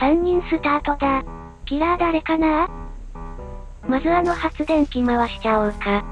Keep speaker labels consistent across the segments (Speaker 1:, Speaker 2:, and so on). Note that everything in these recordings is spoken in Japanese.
Speaker 1: 3人スタートだ。キラー誰かな？まずあの発電機回しちゃおうか。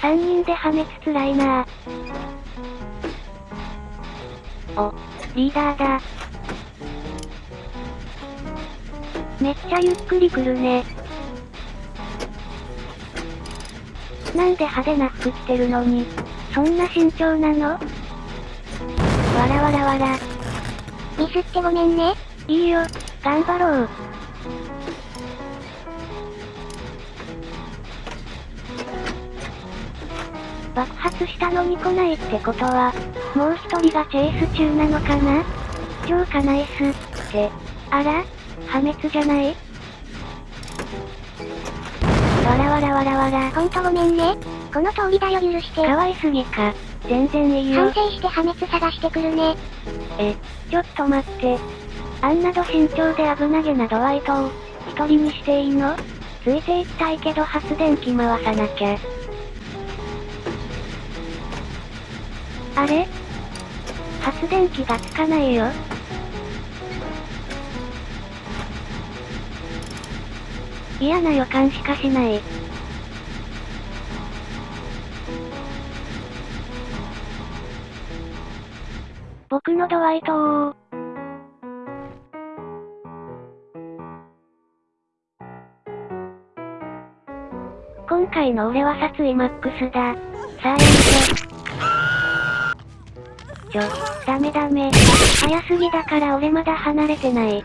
Speaker 1: 3人で破滅つらいなお、リーダーだ。めっちゃゆっくり来るね。なんで派手な服着てるのに、そんな慎重なの？わらわらわら。
Speaker 2: ミスってごめんね。
Speaker 1: いいよ、頑張ろう。爆発したのに来ないってことは、もう一人がチェイス中なのかな？超かナイス、って、あら？破滅じゃない？わらわらわらわら。
Speaker 2: ほんとごめんね。この通りだよ許して。
Speaker 1: かわいすぎか。全然いいよ。
Speaker 2: 反省して破滅探してくるね。
Speaker 1: え、ちょっと待って。あんなど慎重で危なげなドワイトを、一人にしていいの？ついていきたいけど発電機回さなきゃ。あれ？発電機がつかないよ。嫌な予感しかしない。僕のドワイトを今回の俺は殺意マックスだ。さあやめて。ちょ、ダメダメ。早すぎだから俺まだ離れてない。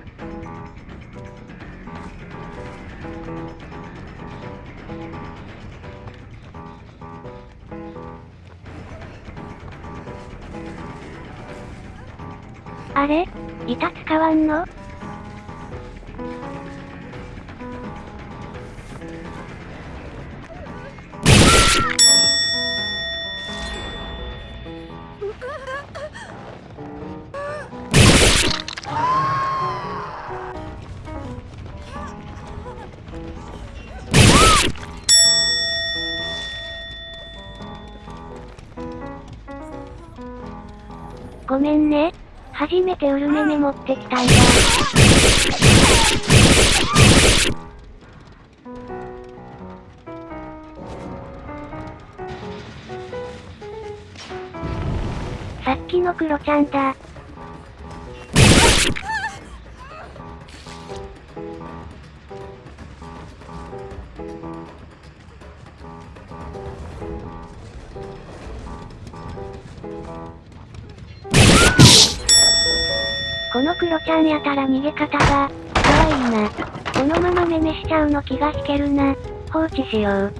Speaker 1: あれ？板使わんの？ごめんね。初めてウルメメ持ってきたんだ。さっきのクロちゃんだ。クロちゃんやたら逃げ方が、かわいいな。このままめめしちゃうの気が引けるな。放置しよう。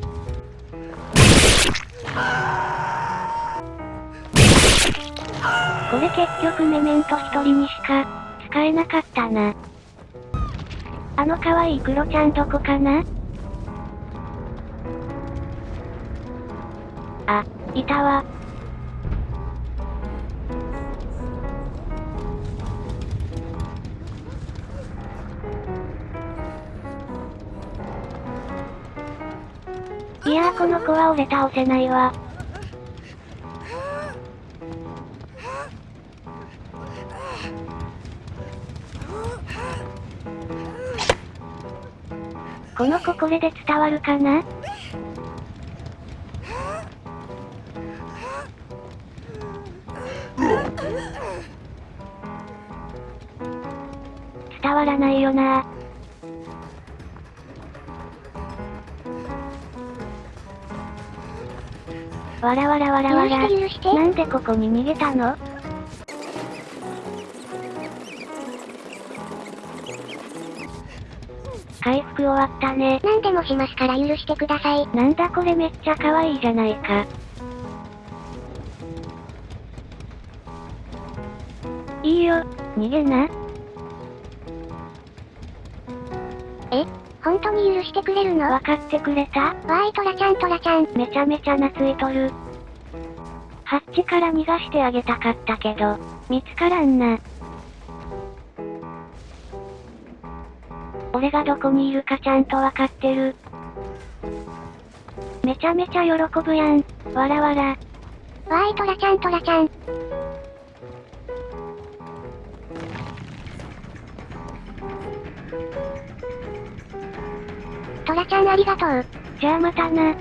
Speaker 1: これ結局メメント一人にしか、使えなかったな。あの可愛いクロちゃんどこかな？あ、いたわ。いやーこの子は俺倒せないわ。この子これで伝わるかな？伝わらないよなわらわらわらわら。なんでここに逃げたの？回復終わったね。
Speaker 2: 何でもしますから許してください。
Speaker 1: なんだこれめっちゃ可愛いじゃないか。いいよ、逃げな。
Speaker 2: え？本当に許してくれるの？
Speaker 1: わかってくれた？わ
Speaker 2: ーいトラちゃんトラちゃん。
Speaker 1: めちゃめちゃ懐いとる。ハッチから逃がしてあげたかったけど、見つからんな。俺がどこにいるかちゃんとわかってる。めちゃめちゃ喜ぶやん。わらわら。
Speaker 2: わーいトラちゃんトラちゃん。ちゃんありがとう。
Speaker 1: じゃあまたな。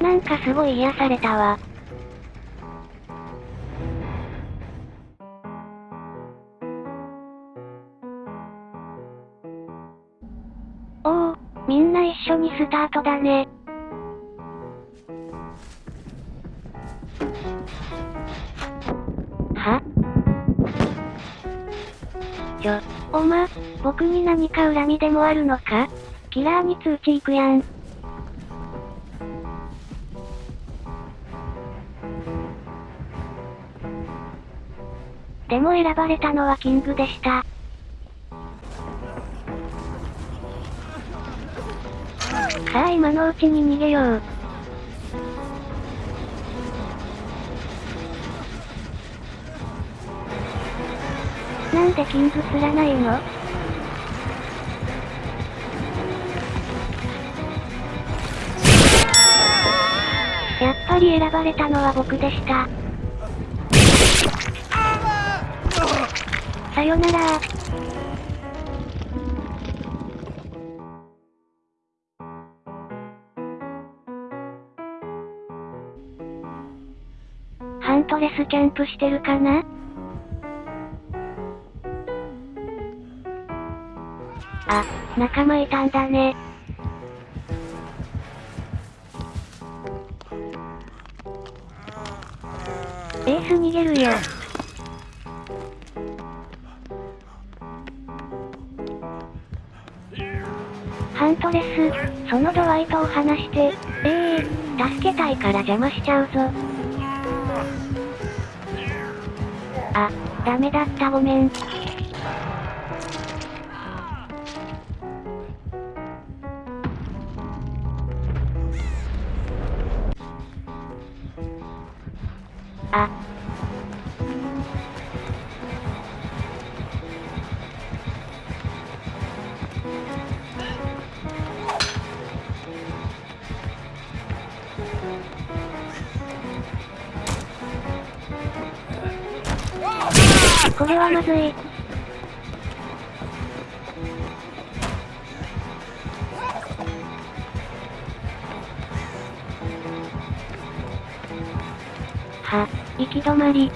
Speaker 1: なんかすごい癒されたわ。おお、みんな一緒にスタートだね。おま、僕に何か恨みでもあるのか？キラーに通知行くやん。でも選ばれたのはキングでした。さあ今のうちに逃げよう。なんでキング釣らないの？やっぱり選ばれたのは僕でした。さよなら。ハントレスキャンプしてるかな？あ、仲間いたんだね。エース逃げるよ。ハントレス、そのドワイトを離して、ええー、助けたいから邪魔しちゃうぞ。あ、ダメだったごめん。あ。これはまずい。は、行き止まり。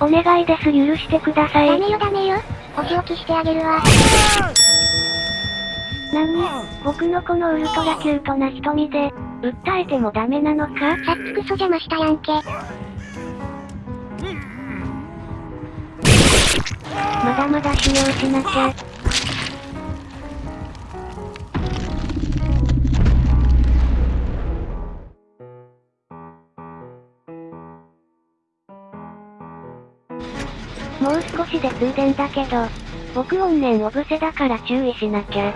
Speaker 1: お願いです許してください。
Speaker 2: ダメよダメよ。お仕置きしてあげるわ。
Speaker 1: なに僕のこのウルトラキュートな瞳で、訴えてもダメなのか？
Speaker 2: さっきクソ邪魔したやんけ。
Speaker 1: まだまだ修行しなきゃ。で通電だけど、僕怨念おぶせだから注意しなきゃ。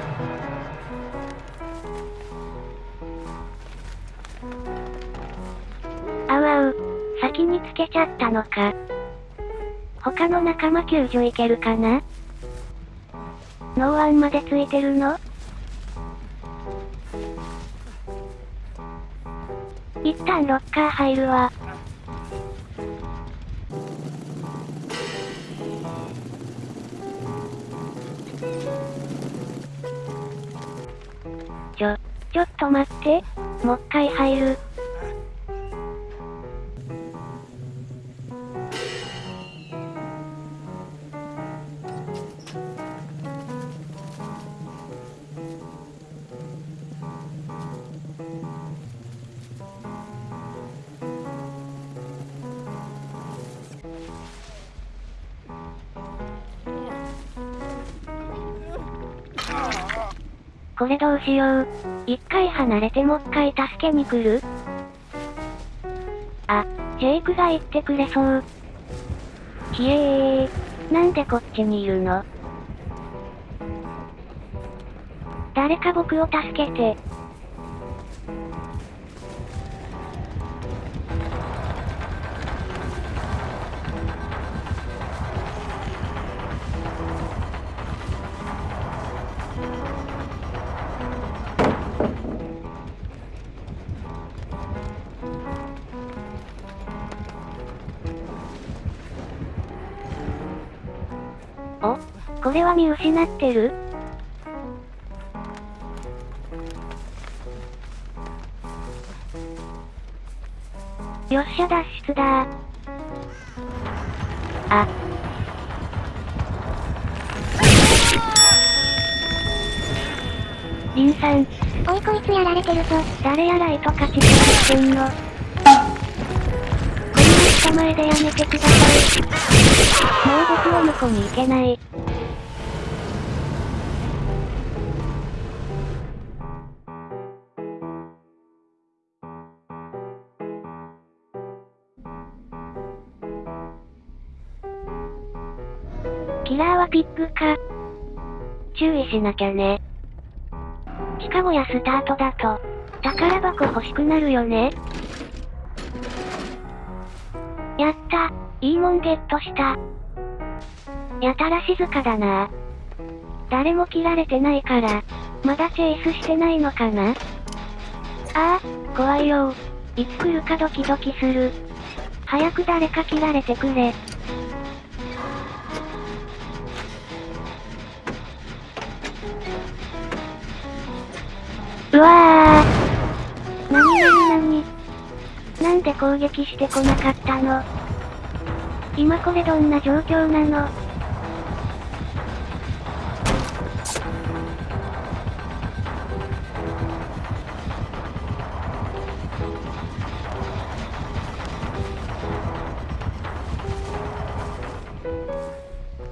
Speaker 1: あわう、先につけちゃったのか。他の仲間救助いけるかな？ノーアンまでついてるの？一旦ロッカー入るわ。ちょ、っと待って。もっかい入る。これどうしよう。一回離れてもっかい助けに来る？あ、ジェイクが言ってくれそう。ひえー。なんでこっちにいるの？誰か僕を助けて。これは見失ってる？よっしゃ脱出だあ。リンさん。
Speaker 2: おいこいつやられてるぞ。
Speaker 1: 誰やらいと勝ちしてんの。こんな人前でやめてください。もう僕は向こうに行けない。ピッグか。注意しなきゃね。シカゴやスタートだと、宝箱欲しくなるよね。やった。いいもんゲットした。やたら静かだな誰も切られてないから、まだチェイスしてないのかなああ、怖いよいつ来るかドキドキする。早く誰か切られてくれ。うわー。なになになになんで攻撃してこなかったの？今これどんな状況なの？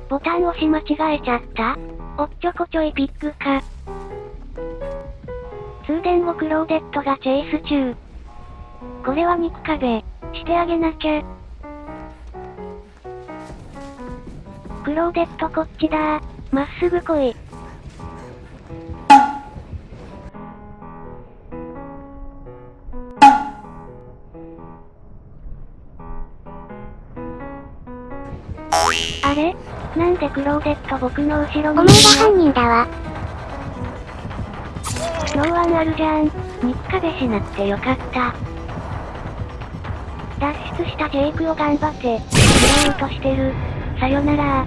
Speaker 1: ボタン押し間違えちゃった？おっちょこちょいピックか。クローデットがチェイス中。これは肉壁、してあげなきゃ。クローデットこっちだまっすぐ来い。あれ？なんでクローデット僕の後ろに？
Speaker 2: お前が犯人だわ。
Speaker 1: ノーワンあるじゃん。肉壁しなくてよかった。脱出したジェイクを頑張って、拾おうとしてる。さよなら